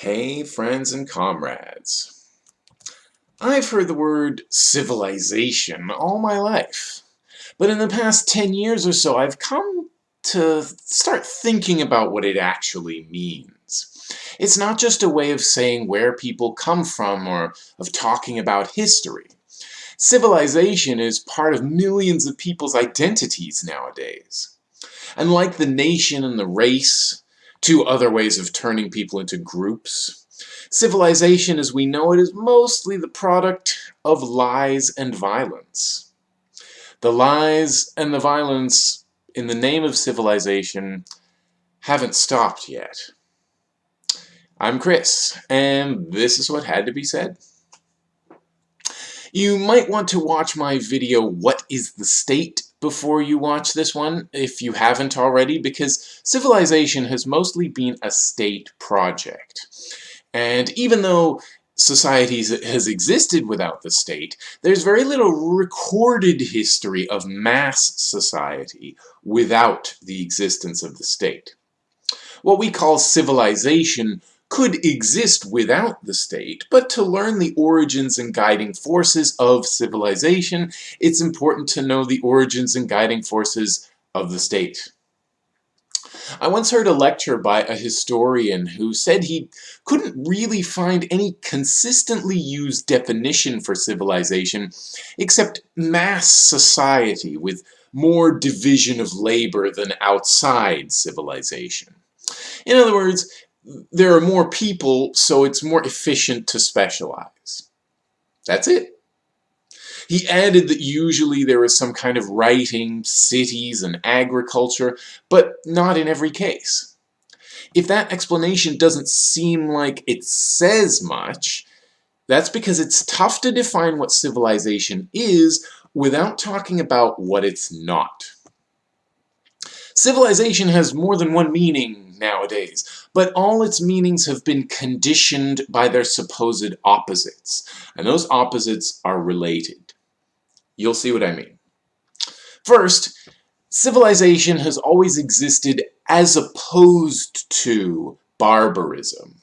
Hey friends and comrades. I've heard the word civilization all my life, but in the past 10 years or so I've come to start thinking about what it actually means. It's not just a way of saying where people come from or of talking about history. Civilization is part of millions of people's identities nowadays. And like the nation and the race, two other ways of turning people into groups. Civilization as we know it is mostly the product of lies and violence. The lies and the violence in the name of civilization haven't stopped yet. I'm Chris, and this is what had to be said. You might want to watch my video, What is the State? Before you watch this one, if you haven't already, because civilization has mostly been a state project. And even though society has existed without the state, there's very little recorded history of mass society without the existence of the state. What we call civilization could exist without the state, but to learn the origins and guiding forces of civilization, it's important to know the origins and guiding forces of the state. I once heard a lecture by a historian who said he couldn't really find any consistently used definition for civilization except mass society with more division of labor than outside civilization. In other words, there are more people, so it's more efficient to specialize. That's it. He added that usually there is some kind of writing, cities, and agriculture, but not in every case. If that explanation doesn't seem like it says much, that's because it's tough to define what civilization is without talking about what it's not. Civilization has more than one meaning nowadays, but all its meanings have been conditioned by their supposed opposites, and those opposites are related. You'll see what I mean. First, civilization has always existed as opposed to barbarism.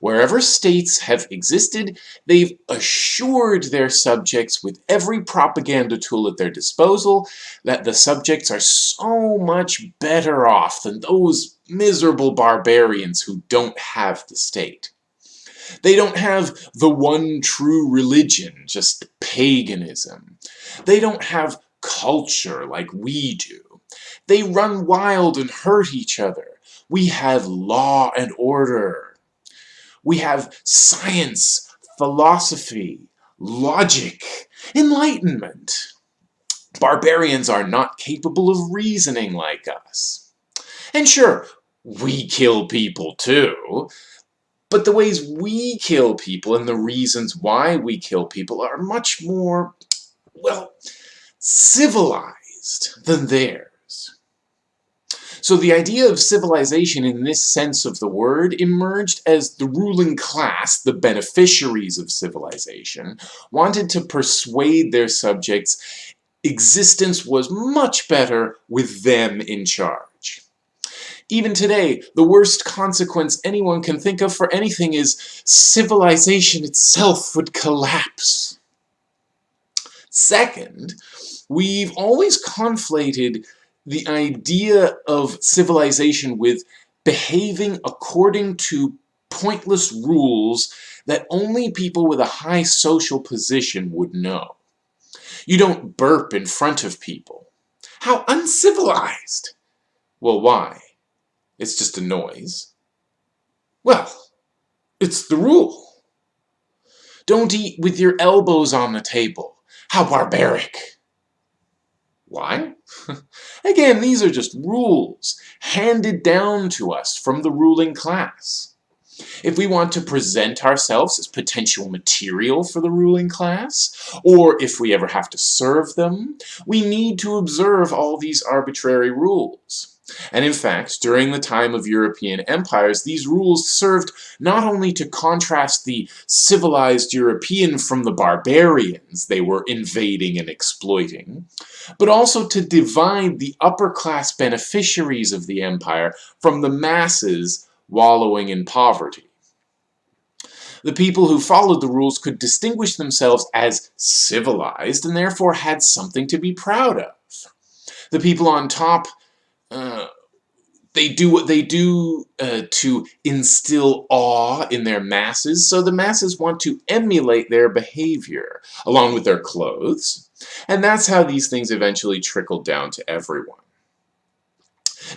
Wherever states have existed, they've assured their subjects with every propaganda tool at their disposal that the subjects are so much better off than those miserable barbarians who don't have the state. They don't have the one true religion, just paganism. They don't have culture like we do. They run wild and hurt each other. We have law and order. We have science, philosophy, logic, enlightenment. Barbarians are not capable of reasoning like us. And sure, we kill people too, but the ways we kill people and the reasons why we kill people are much more, well, civilized than theirs. So the idea of civilization in this sense of the word emerged as the ruling class, the beneficiaries of civilization, wanted to persuade their subjects existence was much better with them in charge. Even today, the worst consequence anyone can think of for anything is civilization itself would collapse. Second, we've always conflated the idea of civilization with behaving according to pointless rules that only people with a high social position would know. You don't burp in front of people. How uncivilized! Well, why? It's just a noise. Well, it's the rule. Don't eat with your elbows on the table. How barbaric! Why? Again, these are just rules handed down to us from the ruling class. If we want to present ourselves as potential material for the ruling class, or if we ever have to serve them, we need to observe all these arbitrary rules. And in fact, during the time of European empires, these rules served not only to contrast the civilized European from the barbarians they were invading and exploiting, but also to divide the upper-class beneficiaries of the empire from the masses wallowing in poverty. The people who followed the rules could distinguish themselves as civilized and therefore had something to be proud of. The people on top uh, they do what they do uh, to instill awe in their masses, so the masses want to emulate their behavior, along with their clothes, and that's how these things eventually trickle down to everyone.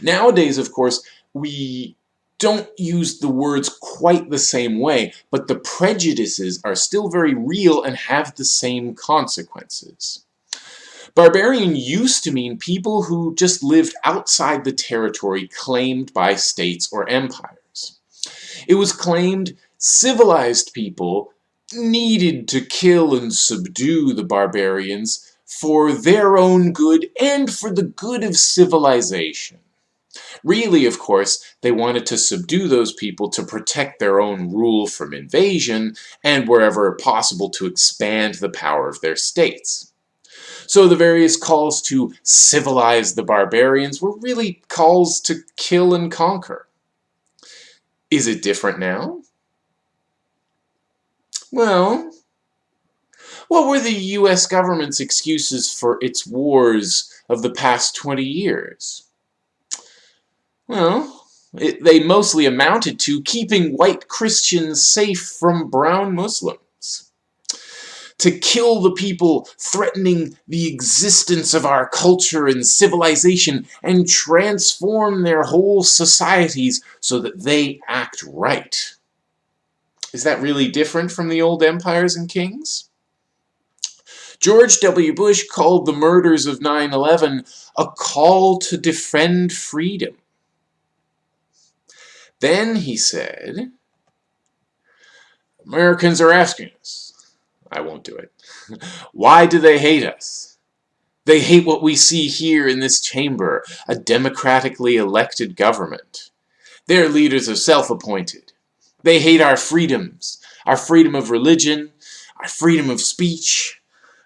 Nowadays, of course, we don't use the words quite the same way, but the prejudices are still very real and have the same consequences. Barbarian used to mean people who just lived outside the territory claimed by states or empires. It was claimed civilized people needed to kill and subdue the barbarians for their own good and for the good of civilization. Really, of course, they wanted to subdue those people to protect their own rule from invasion and wherever possible to expand the power of their states. So the various calls to civilize the barbarians were really calls to kill and conquer. Is it different now? Well, what were the US government's excuses for its wars of the past 20 years? Well, it, they mostly amounted to keeping white Christians safe from brown Muslims to kill the people threatening the existence of our culture and civilization and transform their whole societies so that they act right. Is that really different from the old empires and kings? George W. Bush called the murders of 9-11 a call to defend freedom. Then he said, Americans are asking us, I won't do it. Why do they hate us? They hate what we see here in this chamber, a democratically elected government. Their leaders are self-appointed. They hate our freedoms, our freedom of religion, our freedom of speech,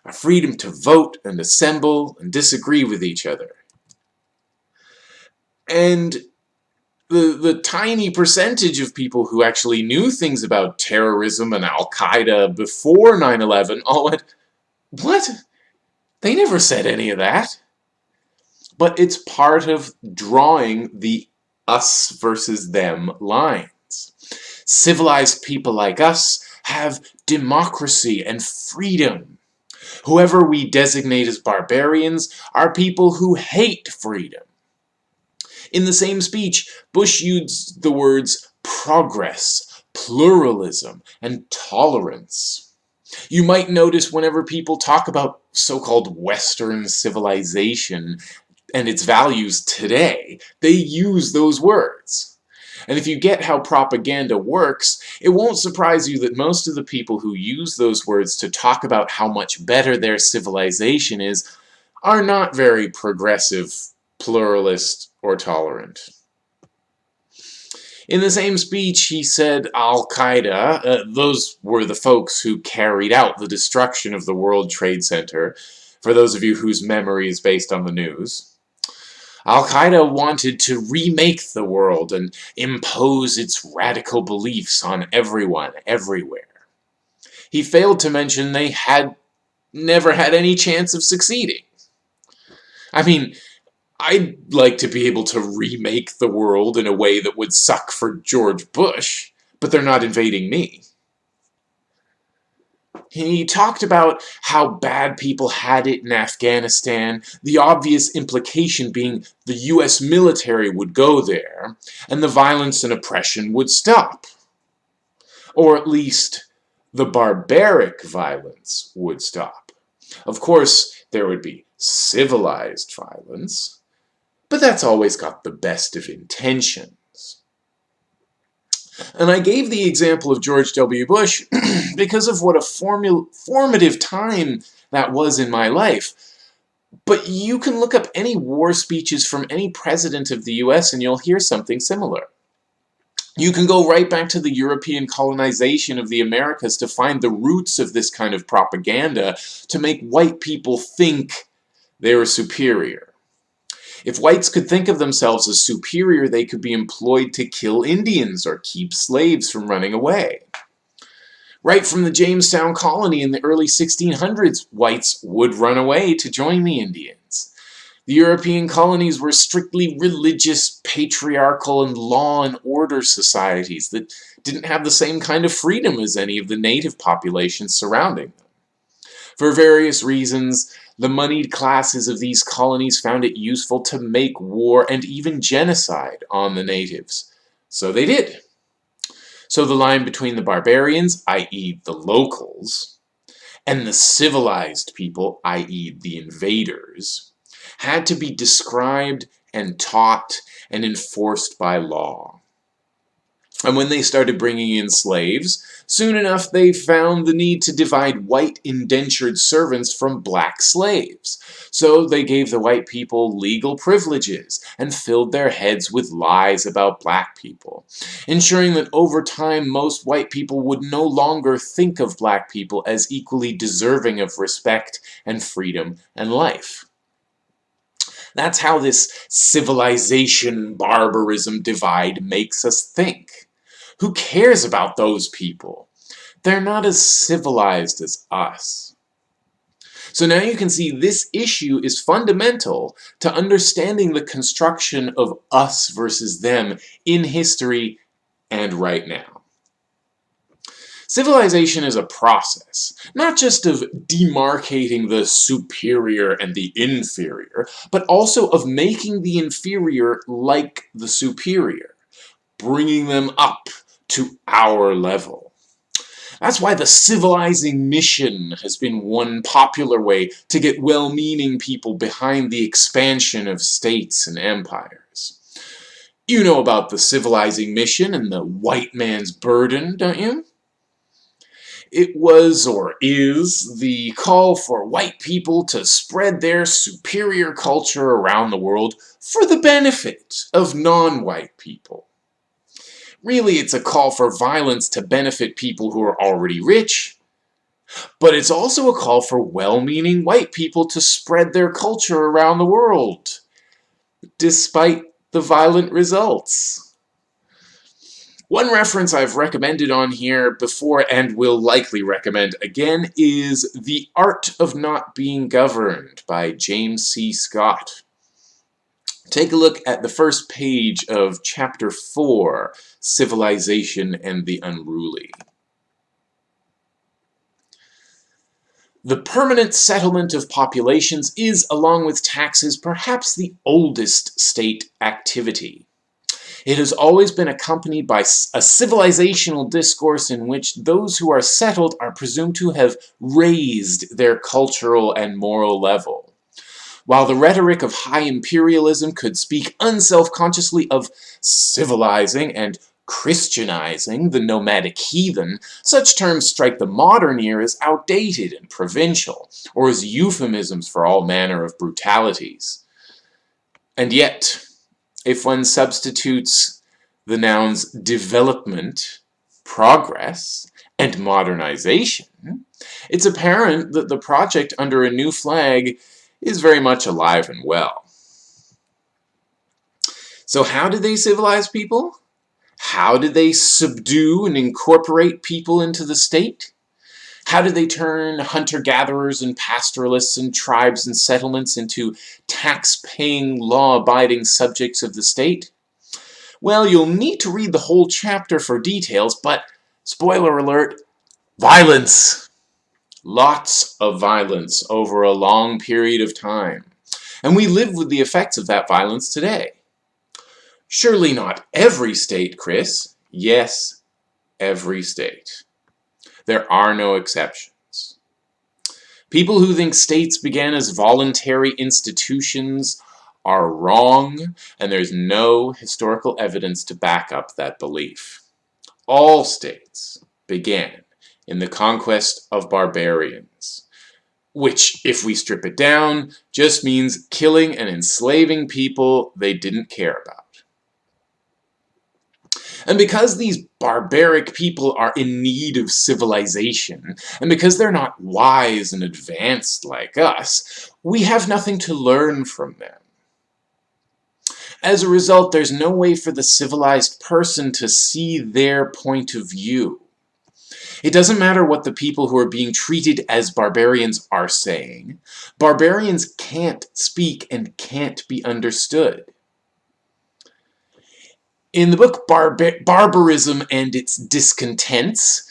our freedom to vote and assemble and disagree with each other. And the, the tiny percentage of people who actually knew things about terrorism and Al-Qaeda before 9-11 all went, what? They never said any of that. But it's part of drawing the us versus them lines. Civilized people like us have democracy and freedom. Whoever we designate as barbarians are people who hate freedom. In the same speech, Bush used the words progress, pluralism, and tolerance. You might notice whenever people talk about so-called Western civilization and its values today, they use those words. And if you get how propaganda works, it won't surprise you that most of the people who use those words to talk about how much better their civilization is are not very progressive, pluralist, or tolerant. In the same speech, he said Al-Qaeda, uh, those were the folks who carried out the destruction of the World Trade Center, for those of you whose memory is based on the news. Al-Qaeda wanted to remake the world and impose its radical beliefs on everyone, everywhere. He failed to mention they had never had any chance of succeeding. I mean, I'd like to be able to remake the world in a way that would suck for George Bush, but they're not invading me. He talked about how bad people had it in Afghanistan, the obvious implication being the US military would go there, and the violence and oppression would stop. Or at least, the barbaric violence would stop. Of course, there would be civilized violence, but that's always got the best of intentions. And I gave the example of George W. Bush because of what a formative time that was in my life. But you can look up any war speeches from any president of the US and you'll hear something similar. You can go right back to the European colonization of the Americas to find the roots of this kind of propaganda to make white people think they're superior. If whites could think of themselves as superior, they could be employed to kill Indians or keep slaves from running away. Right from the Jamestown colony in the early 1600s, whites would run away to join the Indians. The European colonies were strictly religious, patriarchal, and law and order societies that didn't have the same kind of freedom as any of the native populations surrounding them. For various reasons, the moneyed classes of these colonies found it useful to make war and even genocide on the natives. So they did. So the line between the barbarians, i.e. the locals, and the civilized people, i.e. the invaders, had to be described and taught and enforced by law. And when they started bringing in slaves, soon enough they found the need to divide white indentured servants from black slaves. So they gave the white people legal privileges and filled their heads with lies about black people, ensuring that over time most white people would no longer think of black people as equally deserving of respect and freedom and life. That's how this civilization-barbarism divide makes us think. Who cares about those people? They're not as civilized as us. So now you can see this issue is fundamental to understanding the construction of us versus them in history and right now. Civilization is a process, not just of demarcating the superior and the inferior, but also of making the inferior like the superior, bringing them up to our level. That's why the civilizing mission has been one popular way to get well-meaning people behind the expansion of states and empires. You know about the civilizing mission and the white man's burden, don't you? It was, or is, the call for white people to spread their superior culture around the world for the benefit of non-white people. Really, it's a call for violence to benefit people who are already rich, but it's also a call for well-meaning white people to spread their culture around the world, despite the violent results. One reference I've recommended on here before and will likely recommend again is The Art of Not Being Governed by James C. Scott. Take a look at the first page of Chapter 4, Civilization and the Unruly. The permanent settlement of populations is, along with taxes, perhaps the oldest state activity. It has always been accompanied by a civilizational discourse in which those who are settled are presumed to have raised their cultural and moral level. While the rhetoric of high imperialism could speak unselfconsciously of civilizing and Christianizing the nomadic heathen, such terms strike the modern ear as outdated and provincial, or as euphemisms for all manner of brutalities. And yet, if one substitutes the nouns development, progress, and modernization, it's apparent that the project under a new flag is very much alive and well. So how did they civilize people? How did they subdue and incorporate people into the state? How did they turn hunter-gatherers and pastoralists and tribes and settlements into tax-paying, law-abiding subjects of the state? Well, you'll need to read the whole chapter for details, but, spoiler alert, violence! Lots of violence over a long period of time. And we live with the effects of that violence today. Surely not every state, Chris. Yes, every state. There are no exceptions. People who think states began as voluntary institutions are wrong, and there's no historical evidence to back up that belief. All states began in the conquest of barbarians, which, if we strip it down, just means killing and enslaving people they didn't care about. And because these barbaric people are in need of civilization, and because they're not wise and advanced like us, we have nothing to learn from them. As a result, there's no way for the civilized person to see their point of view. It doesn't matter what the people who are being treated as barbarians are saying. Barbarians can't speak and can't be understood. In the book Barbar Barbarism and Its Discontents,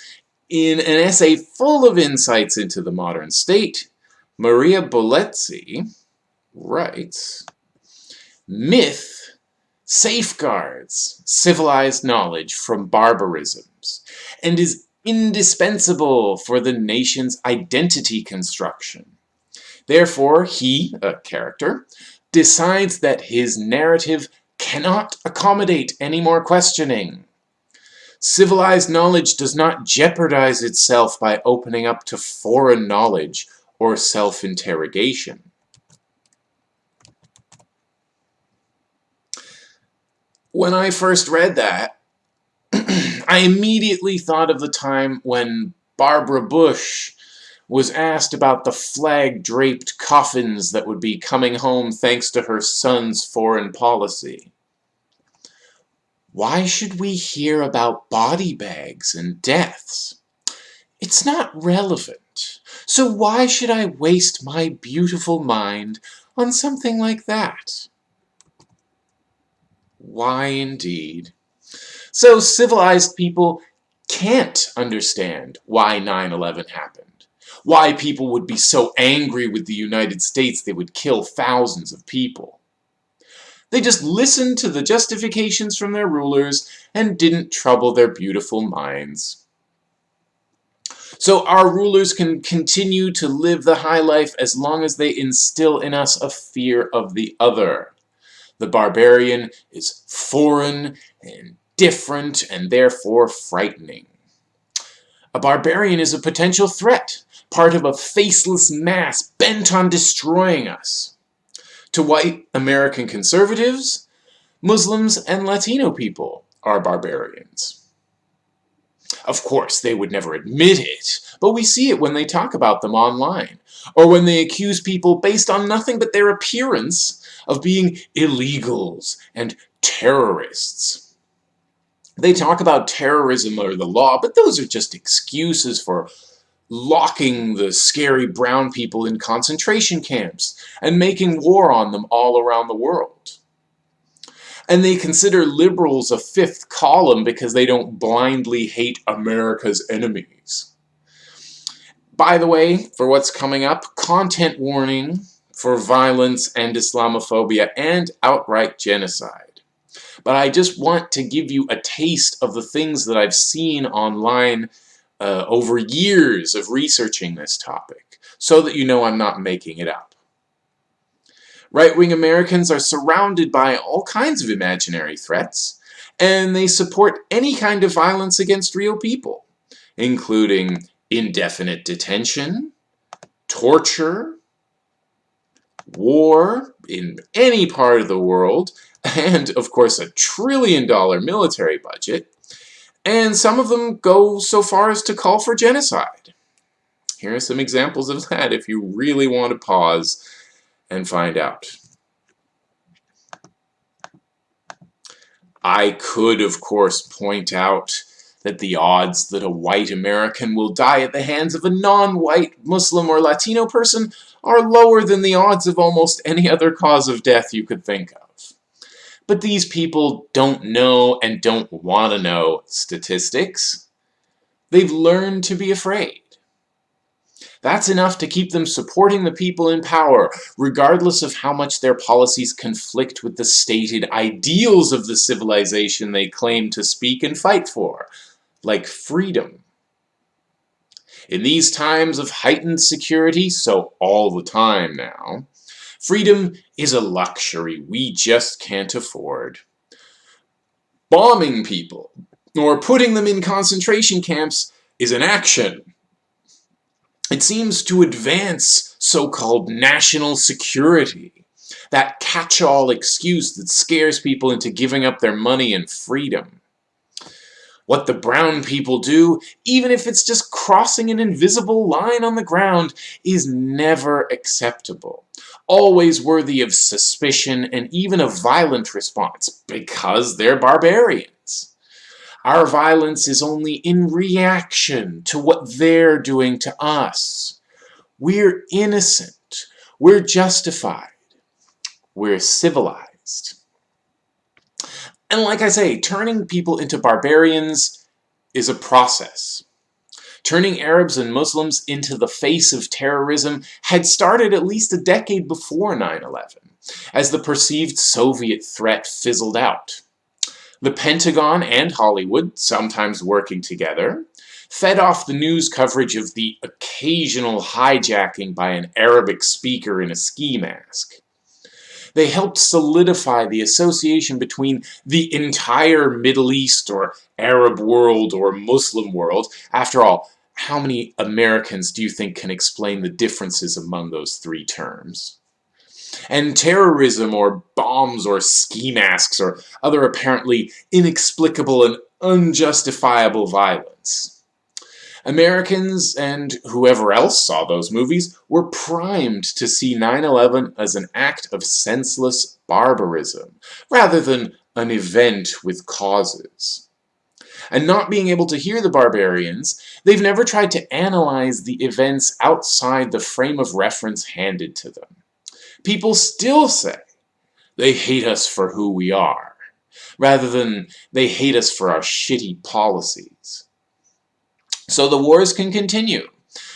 in an essay full of insights into the modern state, Maria Boletsi writes, Myth safeguards civilized knowledge from barbarisms and is indispensable for the nation's identity construction. Therefore, he, a character, decides that his narrative cannot accommodate any more questioning. Civilized knowledge does not jeopardize itself by opening up to foreign knowledge or self-interrogation. When I first read that, I immediately thought of the time when Barbara Bush was asked about the flag-draped coffins that would be coming home thanks to her son's foreign policy. Why should we hear about body bags and deaths? It's not relevant. So why should I waste my beautiful mind on something like that? Why indeed? So civilized people can't understand why 9-11 happened. Why people would be so angry with the United States they would kill thousands of people. They just listened to the justifications from their rulers and didn't trouble their beautiful minds. So our rulers can continue to live the high life as long as they instill in us a fear of the other. The barbarian is foreign and different and therefore frightening. A barbarian is a potential threat, part of a faceless mass bent on destroying us. To white American conservatives, Muslims and Latino people are barbarians. Of course, they would never admit it, but we see it when they talk about them online, or when they accuse people based on nothing but their appearance of being illegals and terrorists. They talk about terrorism or the law, but those are just excuses for locking the scary brown people in concentration camps and making war on them all around the world. And they consider liberals a fifth column because they don't blindly hate America's enemies. By the way, for what's coming up, content warning for violence and Islamophobia and outright genocide. But I just want to give you a taste of the things that I've seen online uh, over years of researching this topic, so that you know I'm not making it up. Right-wing Americans are surrounded by all kinds of imaginary threats, and they support any kind of violence against real people, including indefinite detention, torture, war in any part of the world, and, of course, a trillion dollar military budget, and some of them go so far as to call for genocide. Here are some examples of that if you really want to pause and find out. I could, of course, point out that the odds that a white American will die at the hands of a non-white Muslim or Latino person are lower than the odds of almost any other cause of death you could think of. But these people don't know and don't want to know statistics. They've learned to be afraid. That's enough to keep them supporting the people in power, regardless of how much their policies conflict with the stated ideals of the civilization they claim to speak and fight for, like freedom. In these times of heightened security, so all the time now, Freedom is a luxury we just can't afford. Bombing people, or putting them in concentration camps, is an action. It seems to advance so-called national security, that catch-all excuse that scares people into giving up their money and freedom. What the brown people do, even if it's just crossing an invisible line on the ground, is never acceptable always worthy of suspicion and even a violent response because they're barbarians. Our violence is only in reaction to what they're doing to us. We're innocent. We're justified. We're civilized. And like I say, turning people into barbarians is a process. Turning Arabs and Muslims into the face of terrorism had started at least a decade before 9-11, as the perceived Soviet threat fizzled out. The Pentagon and Hollywood, sometimes working together, fed off the news coverage of the occasional hijacking by an Arabic speaker in a ski mask. They helped solidify the association between the entire Middle East or Arab world or Muslim world. After all, how many Americans do you think can explain the differences among those three terms? And terrorism or bombs or ski masks or other apparently inexplicable and unjustifiable violence. Americans and whoever else saw those movies were primed to see 9-11 as an act of senseless barbarism, rather than an event with causes. And not being able to hear the barbarians, they've never tried to analyze the events outside the frame of reference handed to them. People still say they hate us for who we are, rather than they hate us for our shitty policies. So the wars can continue,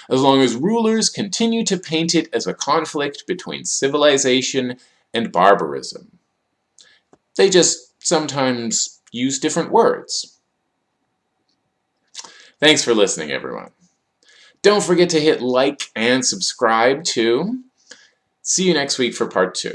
as long as rulers continue to paint it as a conflict between civilization and barbarism. They just sometimes use different words. Thanks for listening, everyone. Don't forget to hit like and subscribe, too. See you next week for part two.